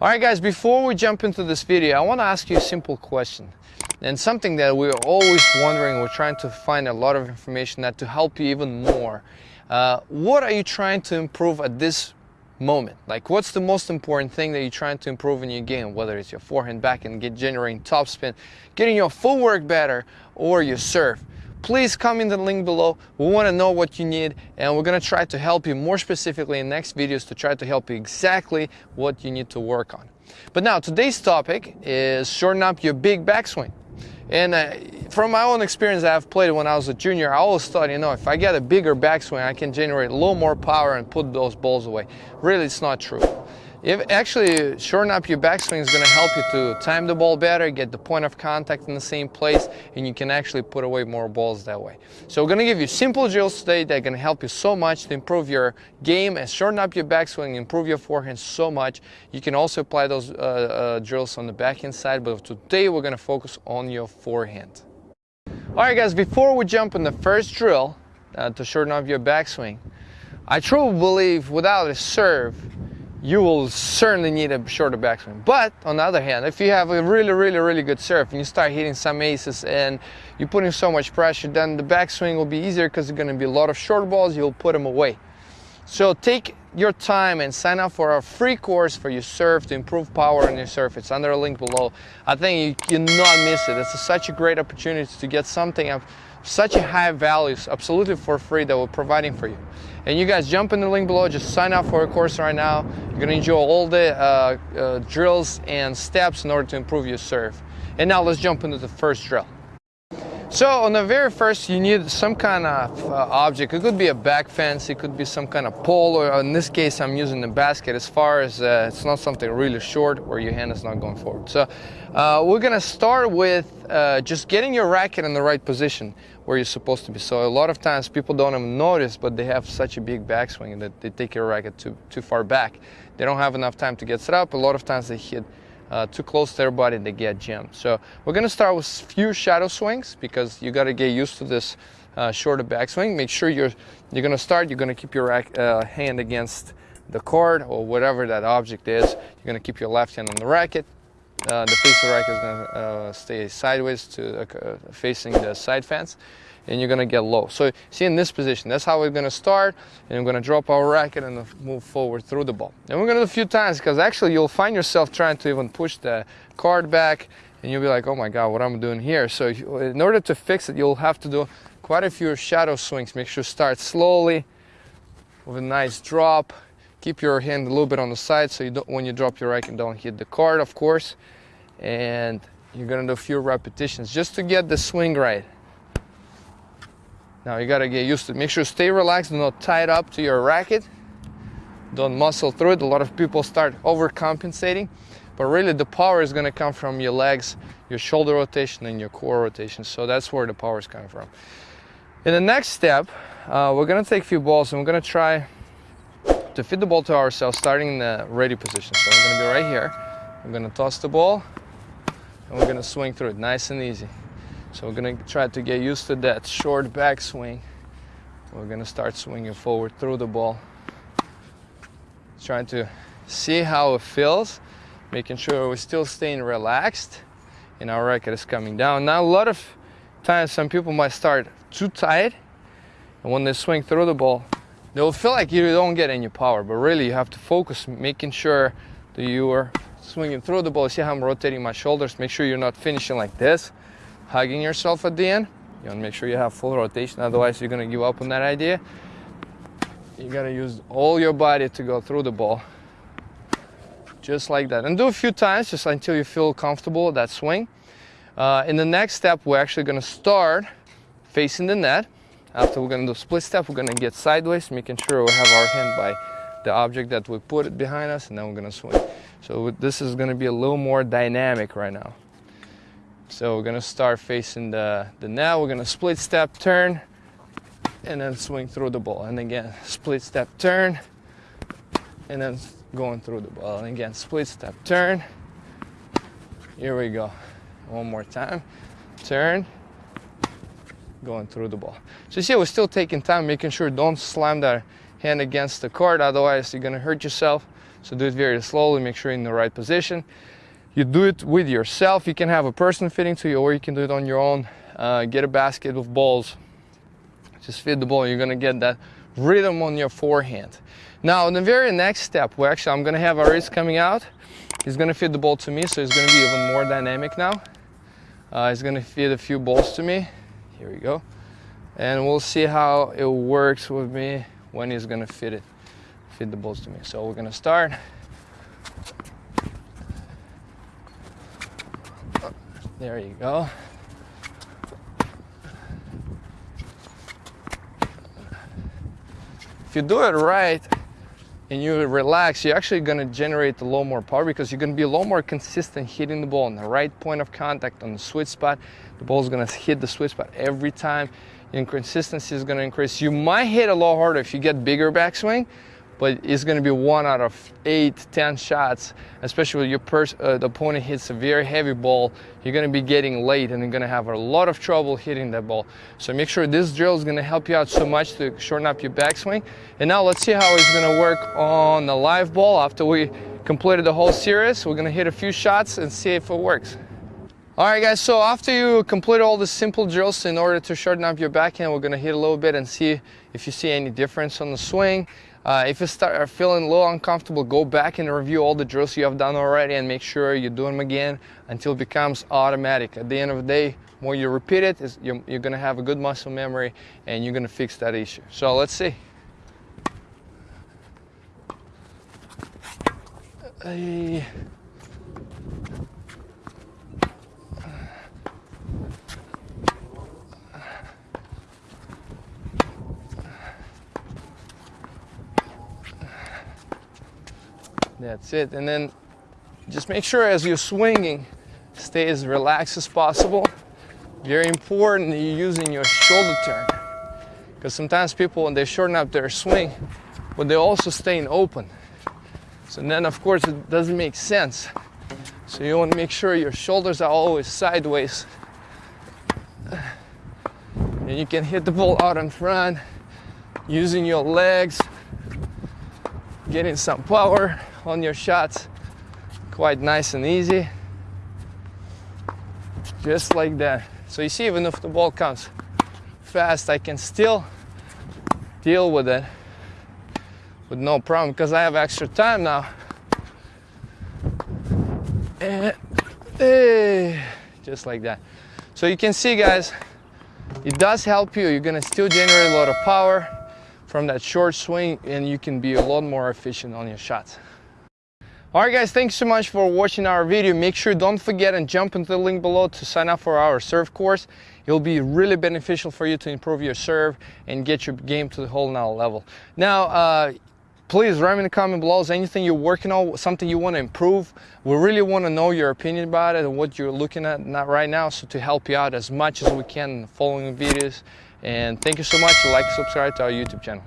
All right, guys, before we jump into this video, I want to ask you a simple question. And something that we're always wondering, we're trying to find a lot of information that to help you even more. Uh, what are you trying to improve at this moment? Like, what's the most important thing that you're trying to improve in your game? Whether it's your forehand, backhand, get generating topspin, getting your footwork better, or your serve please comment the link below. We want to know what you need and we're going to try to help you more specifically in next videos to try to help you exactly what you need to work on. But now today's topic is shorten up your big backswing. And uh, from my own experience I've played when I was a junior, I always thought, you know, if I get a bigger backswing, I can generate a little more power and put those balls away. Really, it's not true. If actually shorten up your backswing is going to help you to time the ball better, get the point of contact in the same place, and you can actually put away more balls that way. So we're going to give you simple drills today that to help you so much to improve your game and shorten up your backswing, improve your forehand so much. You can also apply those uh, uh, drills on the backhand side, but today we're going to focus on your forehand. All right, guys, before we jump in the first drill uh, to shorten up your backswing, I truly believe without a serve, you will certainly need a shorter backswing. But on the other hand, if you have a really, really, really good serve and you start hitting some aces and you're putting so much pressure, then the backswing will be easier because there's going to be a lot of short balls, you'll put them away. So take your time and sign up for our free course for your serve to improve power on your serve. It's under a link below. I think you cannot miss it. It's a, such a great opportunity to get something of such a high values absolutely for free that we're providing for you. And you guys jump in the link below, just sign up for a course right now. You're gonna enjoy all the uh, uh, drills and steps in order to improve your serve. And now let's jump into the first drill. So on the very first, you need some kind of uh, object. It could be a back fence, it could be some kind of pole, or in this case, I'm using the basket as far as uh, it's not something really short where your hand is not going forward. So uh, we're gonna start with uh, just getting your racket in the right position where you're supposed to be. So a lot of times people don't even notice, but they have such a big backswing that they take your racket too, too far back. They don't have enough time to get set up. A lot of times they hit uh, too close to their body, they get jammed. So we're gonna start with few shadow swings because you gotta get used to this uh, shorter backswing. Make sure you're you're gonna start. You're gonna keep your rack, uh, hand against the cord or whatever that object is. You're gonna keep your left hand on the racket. Uh, the the racket is gonna uh, stay sideways to uh, facing the side fence and you're gonna get low. So see in this position, that's how we're gonna start, and we're gonna drop our racket and move forward through the ball. And we're gonna do a few times, because actually you'll find yourself trying to even push the card back, and you'll be like, oh my God, what am I doing here? So in order to fix it, you'll have to do quite a few shadow swings. Make sure start slowly, with a nice drop. Keep your hand a little bit on the side, so you don't, when you drop your racket, don't hit the card, of course. And you're gonna do a few repetitions just to get the swing right. Now you gotta get used to it. Make sure stay relaxed, do not tie it up to your racket. Don't muscle through it. A lot of people start overcompensating, but really the power is gonna come from your legs, your shoulder rotation, and your core rotation. So that's where the power is coming from. In the next step, uh, we're gonna take a few balls and we're gonna try to fit the ball to ourselves starting in the ready position. So I'm gonna be right here. I'm gonna toss the ball and we're gonna swing through it nice and easy. So we're gonna try to get used to that short backswing. We're gonna start swinging forward through the ball. Trying to see how it feels, making sure we're still staying relaxed and our racket is coming down. Now a lot of times some people might start too tight and when they swing through the ball, they'll feel like you don't get any power, but really you have to focus making sure that you are swinging through the ball. See how I'm rotating my shoulders? Make sure you're not finishing like this hugging yourself at the end. You want to make sure you have full rotation, otherwise you're going to give up on that idea. You got to use all your body to go through the ball. Just like that. And do a few times, just until you feel comfortable with that swing. Uh, in the next step, we're actually going to start facing the net. After we're to do split step, we're to get sideways, making sure we have our hand by the object that we put it behind us, and then we're to swing. So this is to be a little more dynamic right now. So we're gonna start facing the, the net, we're gonna split step turn and then swing through the ball. And again, split step turn and then going through the ball. And again, split step turn. Here we go. One more time. Turn, going through the ball. So you see, we're still taking time, making sure don't slam that hand against the court, otherwise you're gonna hurt yourself. So do it very slowly, make sure you're in the right position. You do it with yourself. You can have a person fitting to you or you can do it on your own. Uh, get a basket of balls. Just fit the ball. You're gonna get that rhythm on your forehand. Now, in the very next step, well, actually, I'm gonna have Aris coming out. He's gonna feed the ball to me, so it's gonna be even more dynamic now. Uh, he's gonna feed a few balls to me. Here we go. And we'll see how it works with me when he's gonna fit it, feed the balls to me. So we're gonna start. There you go. If you do it right and you relax, you're actually gonna generate a lot more power because you're gonna be a lot more consistent hitting the ball on the right point of contact on the sweet spot. The ball is gonna hit the sweet spot every time. Your consistency is gonna increase. You might hit a lot harder if you get bigger backswing, but it's going to be one out of eight, ten shots, especially when your pers- uh, the opponent hits a very heavy ball. You're going to be getting late and you're going to have a lot of trouble hitting that ball. So make sure this drill is going to help you out so much to shorten up your backswing. And now let's see how it's going to work on the live ball after we completed the whole series. We're going to hit a few shots and see if it works. All right, guys, so after you complete all the simple drills in order to shorten up your backhand, we're gonna hit a little bit and see if you see any difference on the swing. Uh, if you start feeling a little uncomfortable, go back and review all the drills you have done already and make sure you do them again until it becomes automatic. At the end of the day, more you repeat it, you're, you're gonna have a good muscle memory and you're gonna fix that issue. So let's see. Hey. That's it. And then just make sure as you're swinging, stay as relaxed as possible. Very important you're using your shoulder turn. Because sometimes people, when they shorten up their swing, but they're also staying open. So then, of course, it doesn't make sense. So you want to make sure your shoulders are always sideways. And you can hit the ball out in front using your legs, getting some power on your shots. Quite nice and easy. Just like that. So you see even if the ball comes fast I can still deal with it with no problem because I have extra time now. And hey, just like that. So you can see guys it does help you. You're gonna still generate a lot of power from that short swing and you can be a lot more efficient on your shots Alright guys, thanks so much for watching our video. Make sure don't forget and jump into the link below to sign up for our serve course. It'll be really beneficial for you to improve your serve and get your game to the whole now level. Now, uh, please write me in the comment below is anything you're working on, something you want to improve. We really want to know your opinion about it and what you're looking at right now so to help you out as much as we can in the following videos. And thank you so much. Like, subscribe to our YouTube channel.